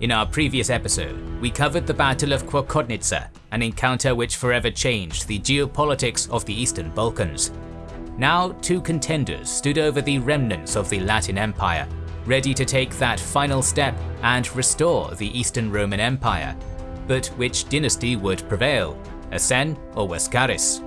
In our previous episode, we covered the Battle of Klokotnitsa, an encounter which forever changed the geopolitics of the Eastern Balkans. Now, two contenders stood over the remnants of the Latin Empire, ready to take that final step and restore the Eastern Roman Empire. But which dynasty would prevail, Asen or Laskaris?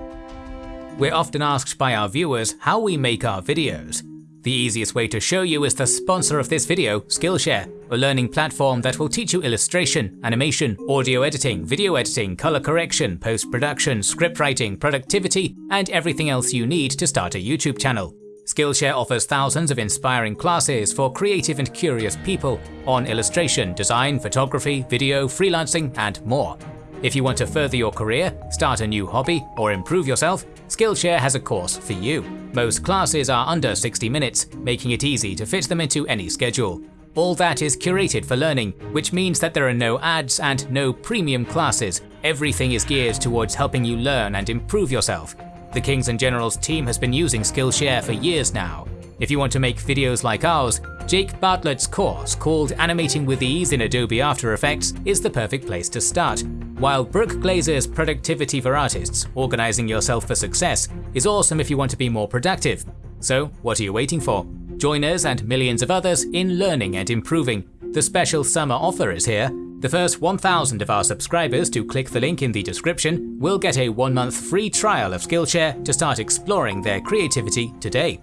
We're often asked by our viewers how we make our videos. The easiest way to show you is the sponsor of this video, Skillshare, a learning platform that will teach you illustration, animation, audio editing, video editing, color correction, post-production, script writing, productivity, and everything else you need to start a YouTube channel. Skillshare offers thousands of inspiring classes for creative and curious people on illustration, design, photography, video, freelancing, and more. If you want to further your career, start a new hobby, or improve yourself, Skillshare has a course for you. Most classes are under 60 minutes, making it easy to fit them into any schedule. All that is curated for learning, which means that there are no ads and no premium classes. Everything is geared towards helping you learn and improve yourself. The Kings and Generals team has been using Skillshare for years now. If you want to make videos like ours, Jake Bartlett's course called Animating with Ease in Adobe After Effects is the perfect place to start, while Brooke Glaser's Productivity for Artists, Organizing Yourself for Success, is awesome if you want to be more productive. So, what are you waiting for? Join us and millions of others in learning and improving. The special summer offer is here. The first 1,000 of our subscribers to click the link in the description will get a one month free trial of Skillshare to start exploring their creativity today.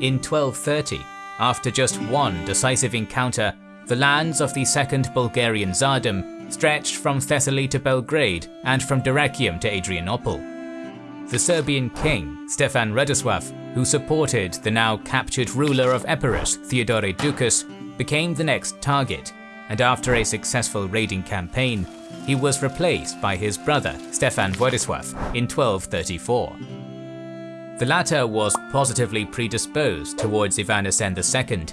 In 1230, after just one decisive encounter, the lands of the Second Bulgarian Tsardom stretched from Thessaly to Belgrade and from Dyrrhachium to Adrianople. The Serbian king, Stefan Radoslav, who supported the now captured ruler of Epirus, Theodore Doukas, became the next target, and after a successful raiding campaign, he was replaced by his brother, Stefan Vladislav, in 1234. The latter was positively predisposed towards Ivan II,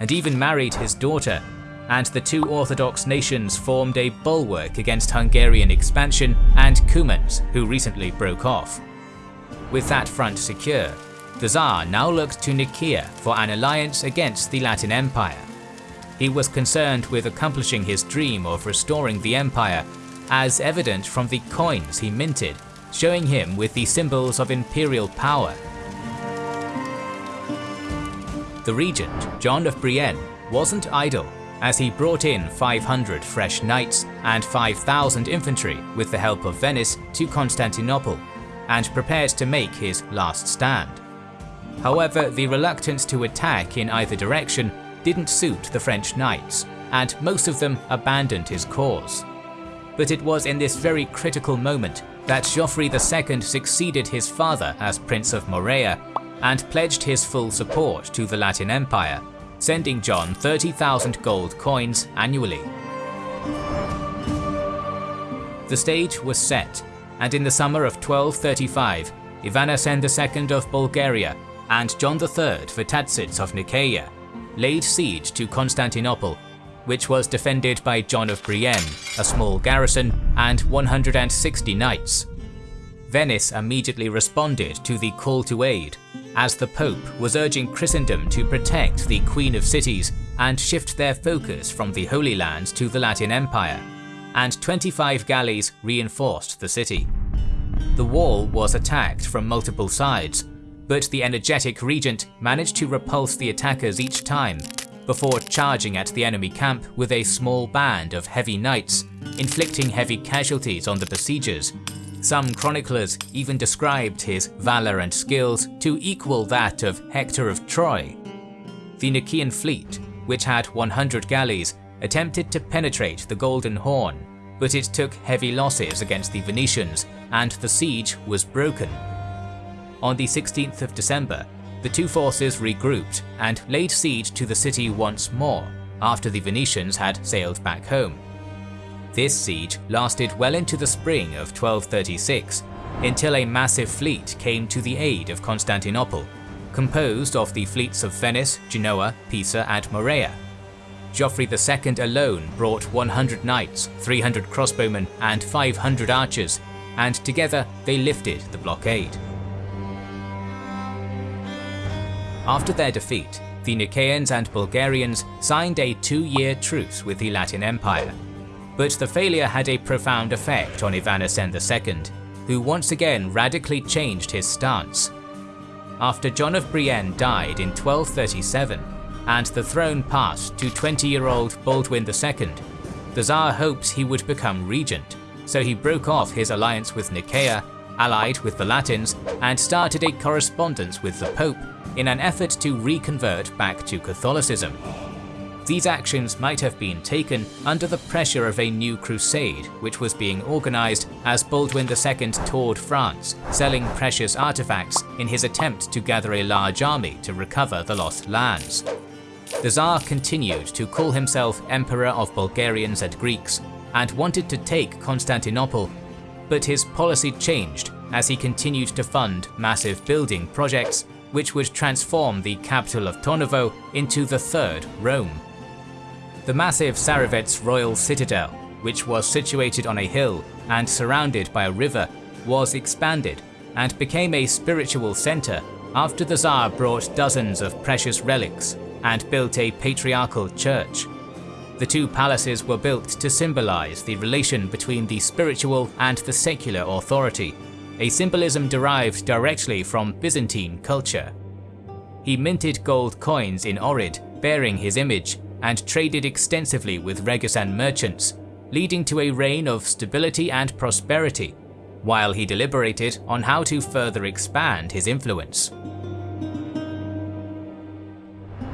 and even married his daughter, and the two Orthodox nations formed a bulwark against Hungarian expansion and Cumans, who recently broke off. With that front secure, the Tsar now looked to Nicaea for an alliance against the Latin Empire. He was concerned with accomplishing his dream of restoring the empire, as evident from the coins he minted showing him with the symbols of imperial power. The regent, John of Brienne, wasn't idle, as he brought in 500 fresh knights and 5,000 infantry with the help of Venice to Constantinople, and prepared to make his last stand. However, the reluctance to attack in either direction didn't suit the French knights, and most of them abandoned his cause. But it was in this very critical moment that Geoffrey II succeeded his father as Prince of Morea and pledged his full support to the Latin Empire, sending John 30,000 gold coins annually. The stage was set, and in the summer of 1235, Ivan II of Bulgaria and John III Vatatzes of Nicaea laid siege to Constantinople which was defended by John of Brienne, a small garrison, and 160 knights. Venice immediately responded to the call to aid, as the Pope was urging Christendom to protect the Queen of Cities and shift their focus from the Holy Land to the Latin Empire, and 25 galleys reinforced the city. The wall was attacked from multiple sides, but the energetic regent managed to repulse the attackers each time before charging at the enemy camp with a small band of heavy knights, inflicting heavy casualties on the besiegers. Some chroniclers even described his valour and skills to equal that of Hector of Troy. The Nicaean fleet, which had 100 galleys, attempted to penetrate the Golden Horn, but it took heavy losses against the Venetians and the siege was broken. On the 16th of December, the two forces regrouped and laid siege to the city once more after the Venetians had sailed back home. This siege lasted well into the spring of 1236 until a massive fleet came to the aid of Constantinople, composed of the fleets of Venice, Genoa, Pisa and Morea. Geoffrey II alone brought 100 knights, 300 crossbowmen and 500 archers, and together they lifted the blockade. After their defeat, The Nicaeans and Bulgarians signed a two-year truce with the Latin Empire. But the failure had a profound effect on Ivan Asen II, who once again radically changed his stance. After John of Brienne died in 1237, and the throne passed to 20-year-old Baldwin II, the Tsar hopes he would become regent, so he broke off his alliance with Nicaea, allied with the Latins, and started a correspondence with the Pope in an effort to reconvert back to Catholicism. These actions might have been taken under the pressure of a new crusade which was being organised as Baldwin II toured France, selling precious artifacts in his attempt to gather a large army to recover the lost lands. The Tsar continued to call himself Emperor of Bulgarians and Greeks and wanted to take Constantinople, but his policy changed as he continued to fund massive building projects which would transform the capital of Tornovo into the Third Rome. The massive Tsarevets royal citadel, which was situated on a hill and surrounded by a river, was expanded and became a spiritual center after the Tsar brought dozens of precious relics and built a patriarchal church. The two palaces were built to symbolize the relation between the spiritual and the secular authority, a symbolism derived directly from Byzantine culture. He minted gold coins in Ohrid bearing his image and traded extensively with Ragusan merchants, leading to a reign of stability and prosperity, while he deliberated on how to further expand his influence.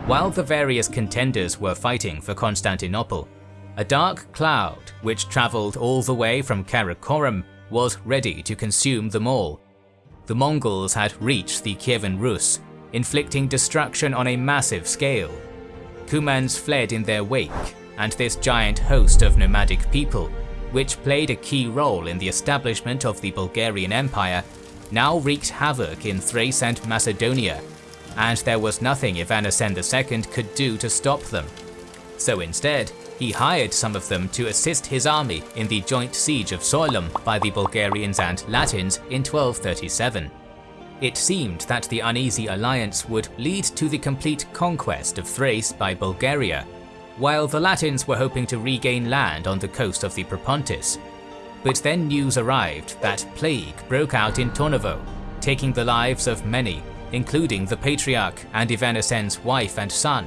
While the various contenders were fighting for Constantinople, a dark cloud, which travelled all the way from Karakorum, was ready to consume them all. The Mongols had reached the Kievan Rus, inflicting destruction on a massive scale, Cumans fled in their wake, and this giant host of nomadic people, which played a key role in the establishment of the Bulgarian Empire, now wreaked havoc in Thrace and Macedonia, and there was nothing Ivan Asen II could do to stop them. So instead, he hired some of them to assist his army in the joint siege of Tzurulum by the Bulgarians and Latins in 1237. It seemed that the uneasy alliance would lead to the complete conquest of Thrace by Bulgaria, while the Latins were hoping to regain land on the coast of the Propontis. But then news arrived that plague broke out in Tornovo, taking the lives of many, including the Patriarch and Ivan Asen's wife and son.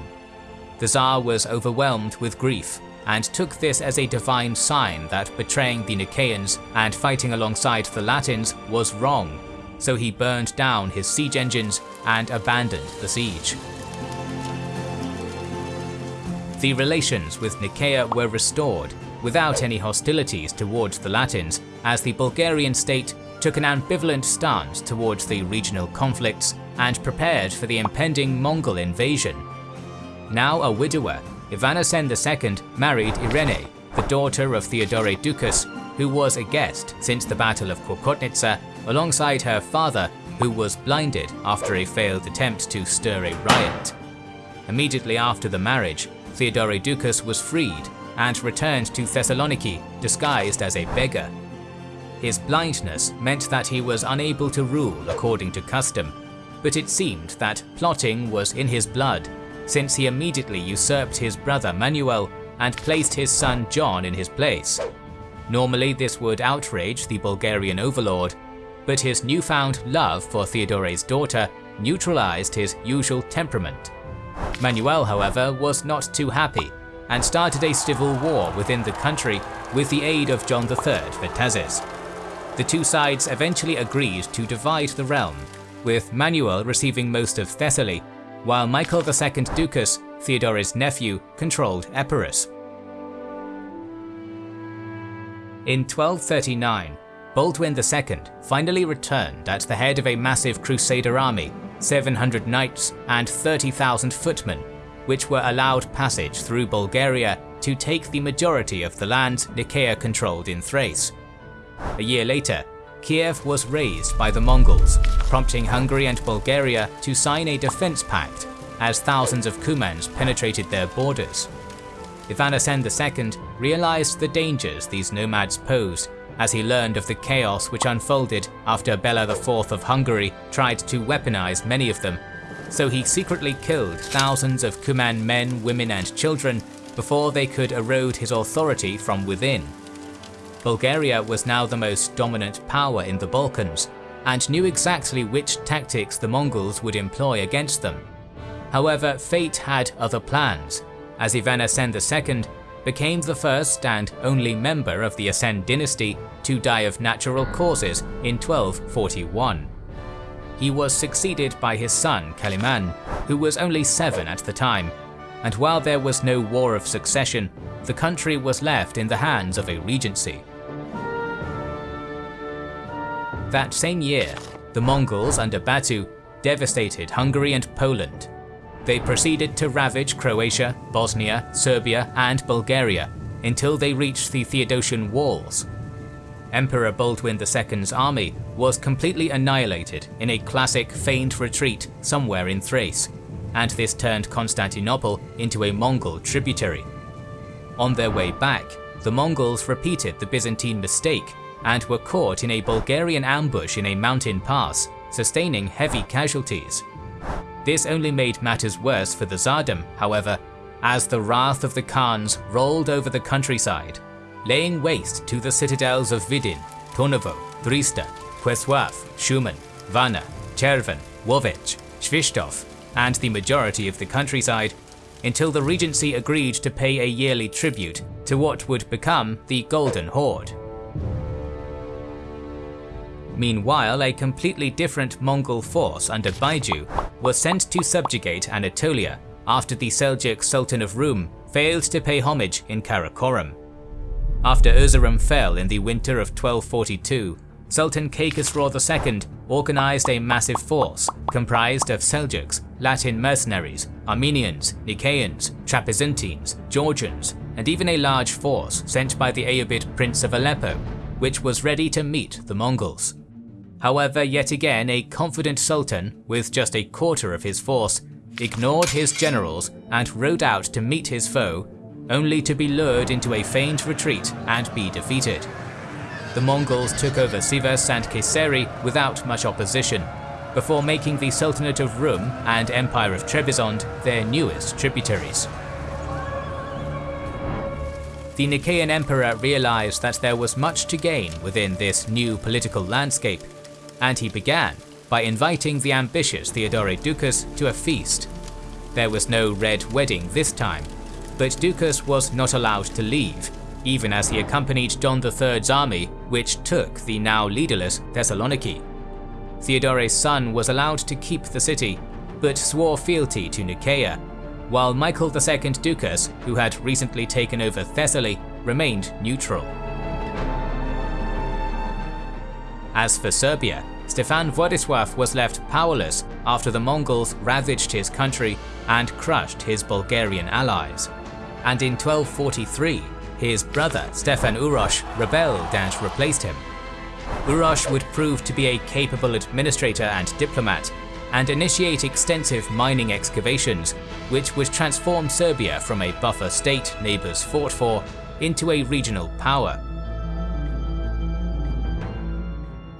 The Tsar was overwhelmed with grief and took this as a divine sign that betraying the Nicaeans and fighting alongside the Latins was wrong so he burned down his siege engines and abandoned the siege. The relations with Nicaea were restored without any hostilities towards the Latins as the Bulgarian state took an ambivalent stance towards the regional conflicts and prepared for the impending Mongol invasion. Now a widower, Ivan Asen II married Irene, the daughter of Theodore Ducas, who was a guest since the Battle of Klokotnitsa alongside her father, who was blinded after a failed attempt to stir a riot. Immediately after the marriage, Theodore Ducas was freed and returned to Thessaloniki disguised as a beggar. His blindness meant that he was unable to rule according to custom, but it seemed that plotting was in his blood, since he immediately usurped his brother Manuel and placed his son John in his place. Normally this would outrage the Bulgarian overlord, but his newfound love for Theodore's daughter neutralized his usual temperament. Manuel, however, was not too happy and started a civil war within the country with the aid of John III Vatatzes. The two sides eventually agreed to divide the realm, with Manuel receiving most of Thessaly, while Michael II Ducas, Theodore's nephew, controlled Epirus. In 1239, Baldwin II finally returned at the head of a massive crusader army, 700 knights and 30,000 footmen, which were allowed passage through Bulgaria to take the majority of the lands Nicaea controlled in Thrace. A year later, Kiev was razed by the Mongols, prompting Hungary and Bulgaria to sign a defense pact as thousands of Cumans penetrated their borders. Ivan Asen II realized the dangers these nomads posed as he learned of the chaos which unfolded after Bela IV of Hungary tried to weaponize many of them, so he secretly killed thousands of Cuman men, women and children before they could erode his authority from within. Bulgaria was now the most dominant power in the Balkans, and knew exactly which tactics the Mongols would employ against them. However, fate had other plans, as Ivan Asen II became the first and only member of the Asen dynasty to die of natural causes in 1241. He was succeeded by his son Kaliman, who was only seven at the time, and while there was no war of succession, the country was left in the hands of a regency. That same year, the Mongols under Batu devastated Hungary and Poland. They proceeded to ravage Croatia, Bosnia, Serbia and Bulgaria until they reached the Theodosian Walls. Emperor Baldwin II's army was completely annihilated in a classic feigned retreat somewhere in Thrace, and this turned Constantinople into a Mongol tributary. On their way back, the Mongols repeated the Byzantine mistake and were caught in a Bulgarian ambush in a mountain pass, sustaining heavy casualties. This only made matters worse for the Tsardom, however, as the wrath of the Khans rolled over the countryside, laying waste to the citadels of Vidin, Tornovo, Drysta, Preslav, Shumen, Varna, Cherven, Lovech, Svishtov, and the majority of the countryside, until the regency agreed to pay a yearly tribute to what would become the Golden Horde. Meanwhile, a completely different Mongol force under Baiju was sent to subjugate Anatolia after the Seljuk Sultan of Rum failed to pay homage in Karakorum. After Erzurum fell in the winter of 1242, Sultan Kaikhosro II organized a massive force comprised of Seljuks, Latin mercenaries, Armenians, Nicaeans, Trapezuntines, Georgians, and even a large force sent by the Ayyubid Prince of Aleppo, which was ready to meet the Mongols. However, yet again a confident sultan, with just a quarter of his force, ignored his generals and rode out to meet his foe, only to be lured into a feigned retreat and be defeated. The Mongols took over Sivas and Kayseri without much opposition, before making the Sultanate of Rum and Empire of Trebizond their newest tributaries. The Nicaean emperor realized that there was much to gain within this new political landscape and he began by inviting the ambitious Theodore Ducas to a feast. There was no red wedding this time, but Ducas was not allowed to leave, even as he accompanied John III's army, which took the now leaderless Thessaloniki. Theodore's son was allowed to keep the city, but swore fealty to Nicaea, while Michael II Ducas, who had recently taken over Thessaly, remained neutral. As for Serbia, Stefan Vladislav was left powerless after the Mongols ravaged his country and crushed his Bulgarian allies. And in 1243, his brother Stefan Uroš rebelled and replaced him. Uroš would prove to be a capable administrator and diplomat, and initiate extensive mining excavations, which would transform Serbia from a buffer state neighbours fought for into a regional power.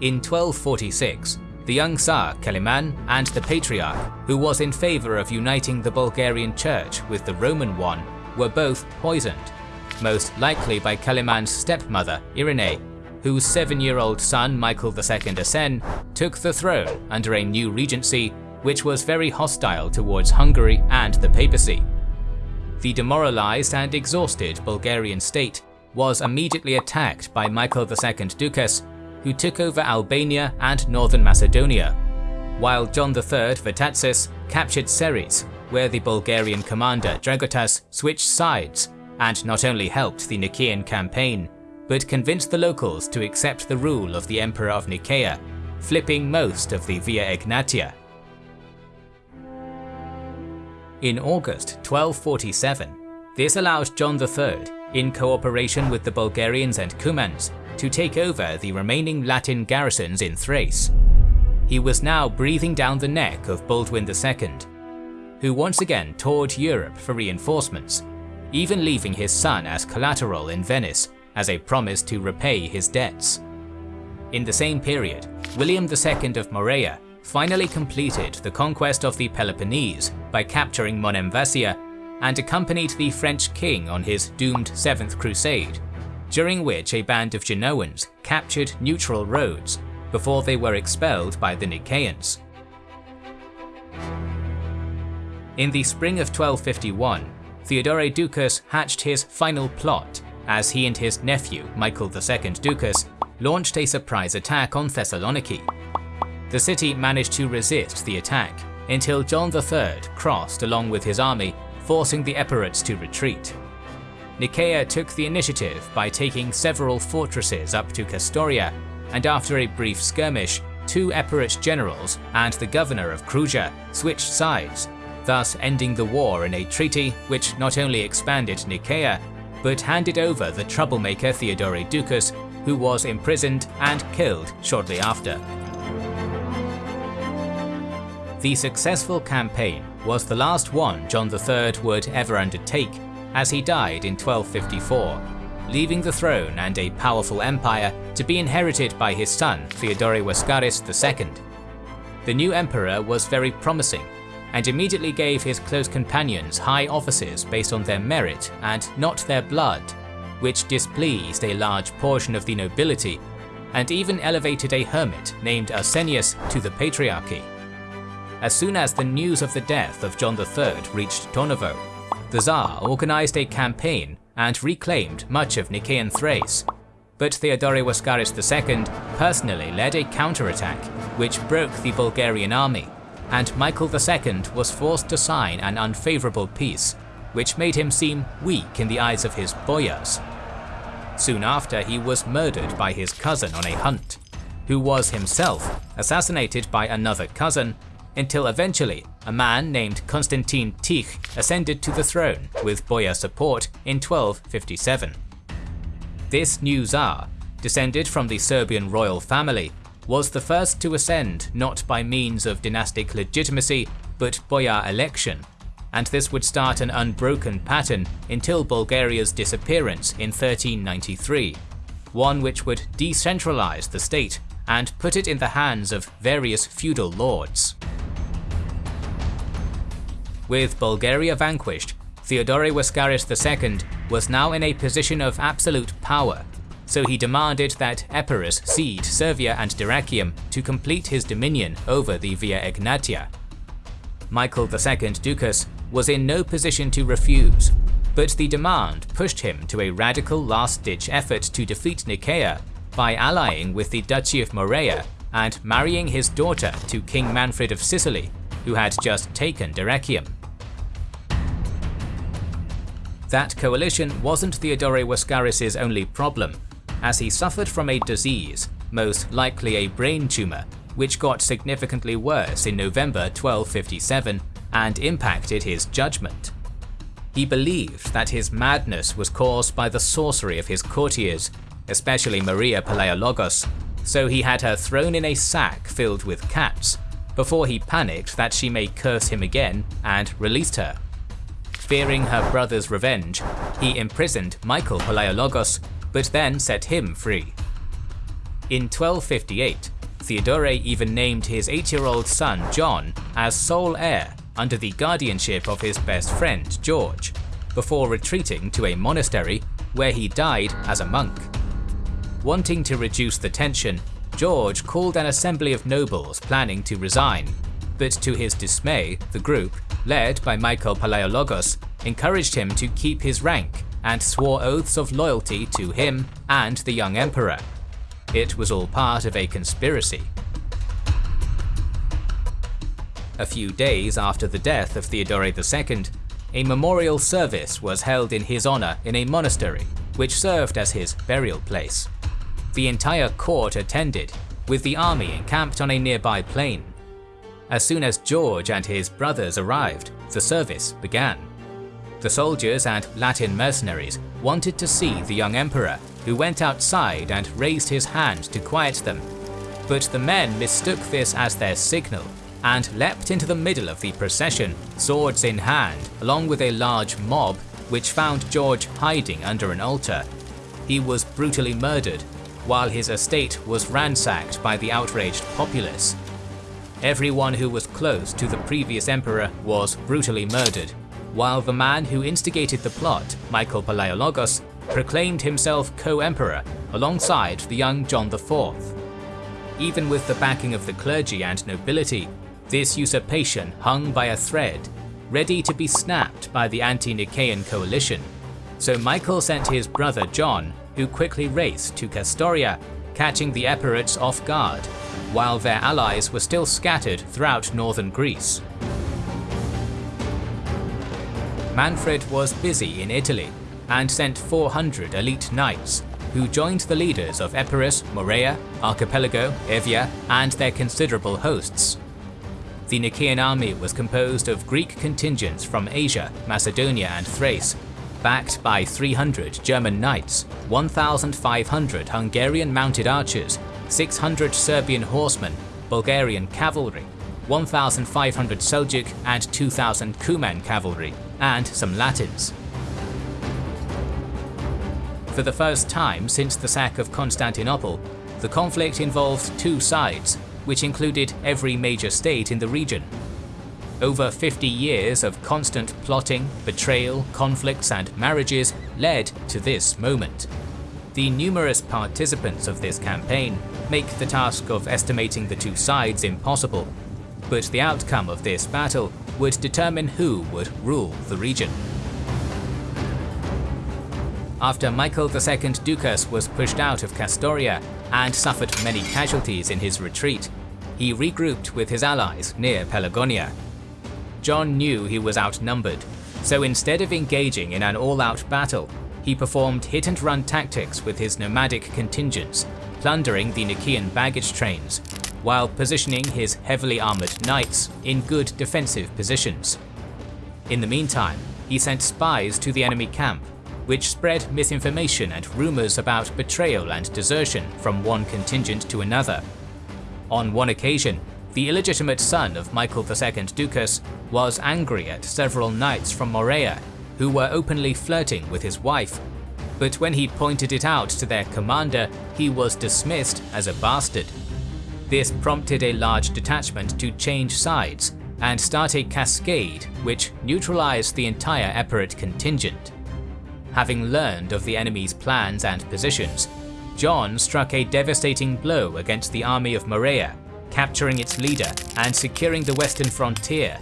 In 1246, the young Tsar Kaliman and the Patriarch, who was in favour of uniting the Bulgarian church with the Roman one, were both poisoned, most likely by Kaliman's stepmother Irene, whose seven-year-old son Michael II Asen took the throne under a new regency which was very hostile towards Hungary and the papacy. The demoralized and exhausted Bulgarian state was immediately attacked by Michael II Ducas who took over Albania and northern Macedonia, while John III Vatatzes captured Serres, where the Bulgarian commander Dragotas switched sides and not only helped the Nicaean campaign, but convinced the locals to accept the rule of the Emperor of Nicaea, flipping most of the Via Egnatia. In August 1247, this allowed John III, in cooperation with the Bulgarians and Cumans, to take over the remaining Latin garrisons in Thrace. He was now breathing down the neck of Baldwin II, who once again toured Europe for reinforcements, even leaving his son as collateral in Venice as a promise to repay his debts. In the same period, William II of Morea finally completed the conquest of the Peloponnese by capturing Monemvasia and accompanied the French king on his doomed Seventh Crusade, during which a band of Genoans captured neutral Rhodes before they were expelled by the Nicaeans. In the spring of 1251, Theodore Ducas hatched his final plot as he and his nephew, Michael II Ducas, launched a surprise attack on Thessaloniki. The city managed to resist the attack until John III crossed along with his army, forcing the Epirites to retreat. Nicaea took the initiative by taking several fortresses up to Castoria, and after a brief skirmish, two Epirate generals and the governor of Kruja switched sides, thus ending the war in a treaty which not only expanded Nicaea, but handed over the troublemaker Theodore Ducas, who was imprisoned and killed shortly after. The successful campaign was the last one John III would ever undertake, as he died in 1254, leaving the throne and a powerful empire to be inherited by his son Theodore Laskaris II. The new emperor was very promising and immediately gave his close companions high offices based on their merit and not their blood, which displeased a large portion of the nobility, and even elevated a hermit named Arsenius to the patriarchy. As soon as the news of the death of John III reached Tornovo, the Tsar organized a campaign and reclaimed much of Nicaean Thrace, but Theodore Laskaris II personally led a counterattack which broke the Bulgarian army and Michael II was forced to sign an unfavourable peace, which made him seem weak in the eyes of his boyars. Soon after he was murdered by his cousin on a hunt, who was himself assassinated by another cousin, until eventually a man named Constantine Tich ascended to the throne with boyar support in 1257. This new Tsar, descended from the Serbian royal family, was the first to ascend not by means of dynastic legitimacy but boyar election, and this would start an unbroken pattern until Bulgaria's disappearance in 1393, one which would decentralize the state and put it in the hands of various feudal lords. With Bulgaria vanquished, Theodore Laskaris II was now in a position of absolute power so he demanded that Epirus cede Servia and Dyrrachium to complete his dominion over the Via Egnatia. Michael II Ducas was in no position to refuse, but the demand pushed him to a radical last-ditch effort to defeat Nicaea by allying with the Duchy of Morea and marrying his daughter to King Manfred of Sicily, who had just taken Dyrrachium. That coalition wasn't Theodore Laskaris' only problem, as he suffered from a disease, most likely a brain tumour, which got significantly worse in November 1257 and impacted his judgment. He believed that his madness was caused by the sorcery of his courtiers, especially Maria Palaiologos, so he had her thrown in a sack filled with cats, before he panicked that she may curse him again and released her. Fearing her brother's revenge, he imprisoned Michael Palaiologos but then set him free. In 1258, Theodore even named his 8-year-old son John as sole heir under the guardianship of his best friend George, before retreating to a monastery where he died as a monk. Wanting to reduce the tension, George called an assembly of nobles planning to resign, but to his dismay, the group, led by Michael Palaiologos, encouraged him to keep his rank and swore oaths of loyalty to him and the young emperor. It was all part of a conspiracy. A few days after the death of Theodore II, a memorial service was held in his honour in a monastery, which served as his burial place. The entire court attended, with the army encamped on a nearby plain. As soon as George and his brothers arrived, the service began. The soldiers and Latin mercenaries wanted to see the young emperor, who went outside and raised his hand to quiet them. But the men mistook this as their signal and leapt into the middle of the procession, swords in hand, along with a large mob, which found George hiding under an altar. He was brutally murdered, while his estate was ransacked by the outraged populace. Everyone who was close to the previous emperor was brutally murdered, while the man who instigated the plot, Michael Palaiologos, proclaimed himself co-emperor alongside the young John IV. Even with the backing of the clergy and nobility, this usurpation hung by a thread, ready to be snapped by the anti-Nicaean coalition. So Michael sent his brother John, who quickly raced to Castoria, catching the Epirates off guard, while their allies were still scattered throughout northern Greece. Manfred was busy in Italy, and sent 400 elite knights, who joined the leaders of Epirus, Morea, Archipelago, Evia, and their considerable hosts. The Nicaean army was composed of Greek contingents from Asia, Macedonia and Thrace, backed by 300 German knights, 1,500 Hungarian mounted archers, 600 Serbian horsemen, Bulgarian cavalry, 1,500 Seljuk and 2,000 Cuman cavalry, and some Latins. For the first time since the sack of Constantinople, the conflict involved two sides, which included every major state in the region. Over 50 years of constant plotting, betrayal, conflicts and marriages led to this moment. The numerous participants of this campaign make the task of estimating the two sides impossible, but the outcome of this battle would determine who would rule the region. After Michael II Ducas was pushed out of Castoria and suffered many casualties in his retreat, he regrouped with his allies near Pelagonia. John knew he was outnumbered, so instead of engaging in an all-out battle, he performed hit-and-run tactics with his nomadic contingents, plundering the Nicaean baggage trains, while positioning his heavily armoured knights in good defensive positions. In the meantime, he sent spies to the enemy camp which spread misinformation and rumours about betrayal and desertion from one contingent to another. On one occasion, the illegitimate son of Michael II Ducas was angry at several knights from Morea who were openly flirting with his wife, but when he pointed it out to their commander, he was dismissed as a bastard. This prompted a large detachment to change sides and start a cascade which neutralized the entire Epirate contingent. Having learned of the enemy's plans and positions, John struck a devastating blow against the army of Morea, capturing its leader and securing the western frontier,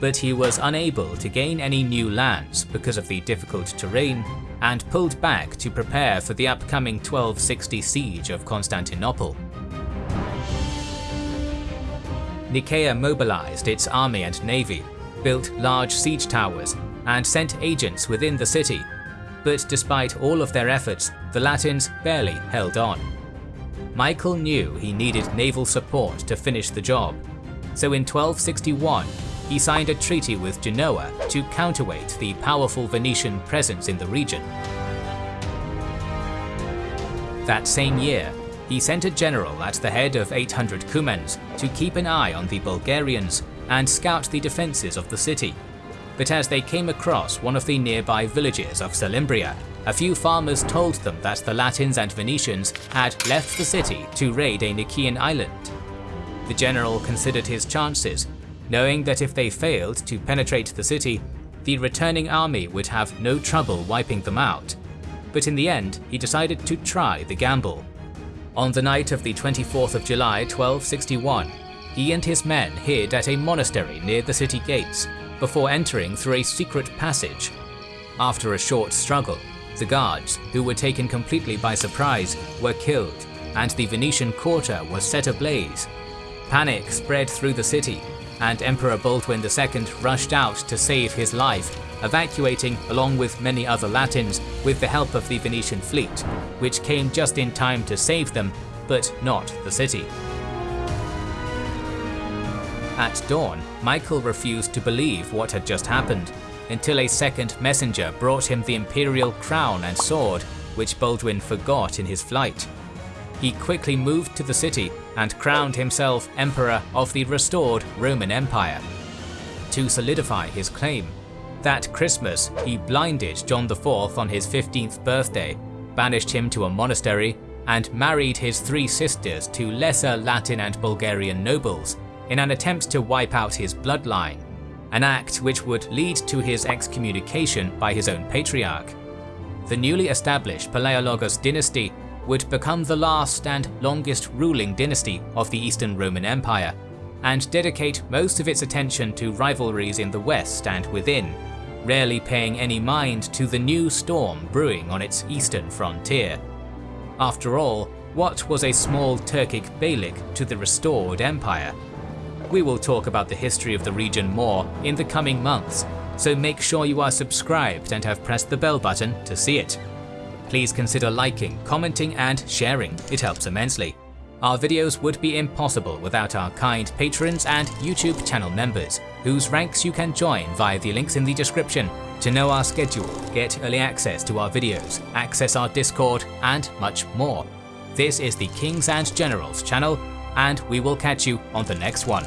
but he was unable to gain any new lands because of the difficult terrain and pulled back to prepare for the upcoming 1260 siege of Constantinople. Nicaea mobilized its army and navy, built large siege towers, and sent agents within the city but despite all of their efforts, the Latins barely held on. Michael knew he needed naval support to finish the job, so in 1261 he signed a treaty with Genoa to counterweight the powerful Venetian presence in the region. That same year, he sent a general at the head of 800 Cumans to keep an eye on the Bulgarians and scout the defences of the city but as they came across one of the nearby villages of Selymbria, a few farmers told them that the Latins and Venetians had left the city to raid a Nicaean island. The general considered his chances, knowing that if they failed to penetrate the city, the returning army would have no trouble wiping them out. But in the end, he decided to try the gamble. On the night of the 24th of July 1261, he and his men hid at a monastery near the city gates before entering through a secret passage. After a short struggle, the guards, who were taken completely by surprise, were killed, and the Venetian quarter was set ablaze. Panic spread through the city, and Emperor Baldwin II rushed out to save his life, evacuating along with many other Latins with the help of the Venetian fleet, which came just in time to save them, but not the city. At dawn, Michael refused to believe what had just happened, until a second messenger brought him the imperial crown and sword, which Baldwin forgot in his flight. He quickly moved to the city and crowned himself emperor of the restored Roman Empire. To solidify his claim, that Christmas he blinded John IV on his 15th birthday, banished him to a monastery, and married his three sisters to lesser Latin and Bulgarian nobles, in an attempt to wipe out his bloodline, an act which would lead to his excommunication by his own patriarch. The newly established Palaiologos dynasty would become the last and longest ruling dynasty of the Eastern Roman Empire, and dedicate most of its attention to rivalries in the west and within, rarely paying any mind to the new storm brewing on its eastern frontier. After all, what was a small Turkic beylik to the restored empire? We will talk about the history of the region more in the coming months, so make sure you are subscribed and have pressed the bell button to see it. Please consider liking, commenting and sharing, it helps immensely. Our videos would be impossible without our kind patrons and YouTube channel members, whose ranks you can join via the links in the description to know our schedule, get early access to our videos, access our Discord, and much more. This is the Kings and Generals channel, and we will catch you on the next one.